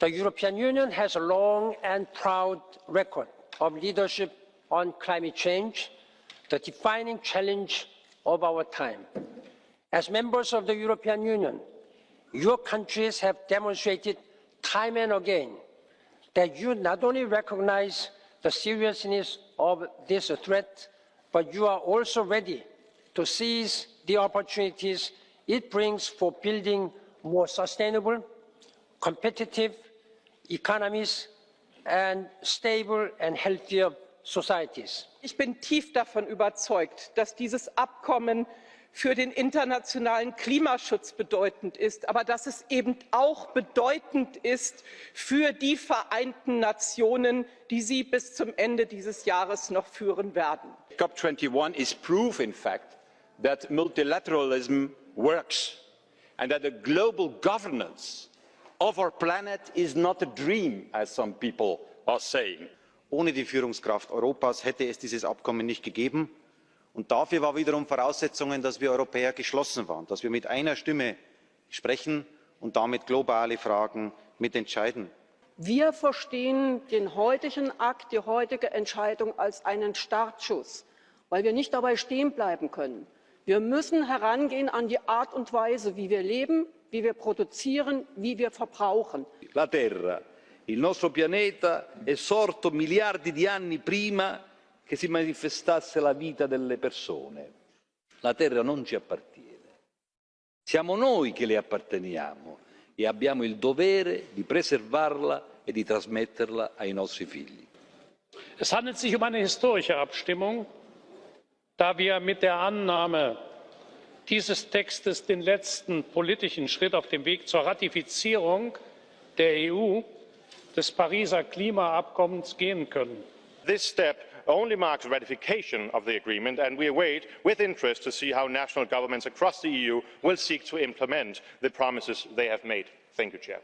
The European Union has a long and proud record of leadership on climate change, the defining challenge of our time. As members of the European Union, your countries have demonstrated time and again that you not only recognize the seriousness of this threat, but you are also ready to seize the opportunities it brings for building more sustainable, competitive economies and stable and healthier societies. Ich bin tief davon überzeugt, dass dieses Abkommen für den internationalen Klimaschutz bedeutend ist, aber dass es eben auch bedeutend ist für die Vereinten Nationen, die Sie bis zum Ende dieses Jahres noch führen werden. COP21 is proof, in fact, that multilateralism works and that the global governance of our planet is not a dream, as some people are saying. Ohne die Führungskraft Europas hätte es dieses Abkommen nicht gegeben. Und dafür war wiederum Voraussetzung, dass wir Europäer geschlossen waren, dass wir mit einer Stimme sprechen und damit globale Fragen mitentscheiden. Wir verstehen den heutigen Akt, die heutige Entscheidung als einen Startschuss, weil wir nicht dabei stehen bleiben können. Wir müssen herangehen an die Art und Weise, wie wir leben, wie wir produzieren, wie wir verbrauchen. La Terra, il nostro pianeta, è sorto miliardi di anni prima che si manifestasse la vita delle persone. La terra non ci appartiene. Siamo noi che le apparteniamo e abbiamo il dovere di preservarla e di trasmetterla ai nostri figli. Es handelt sich um eine historische Abstimmung, da wir mit der Annahme dieses Textes den letzten politischen Schritt auf dem Weg zur Ratifizierung der EU des Pariser Klimaabkommens gehen können. This step only marks ratification of the agreement and we await with interest to see how national governments across the eu will seek to implement the promises they have made. thank you chair.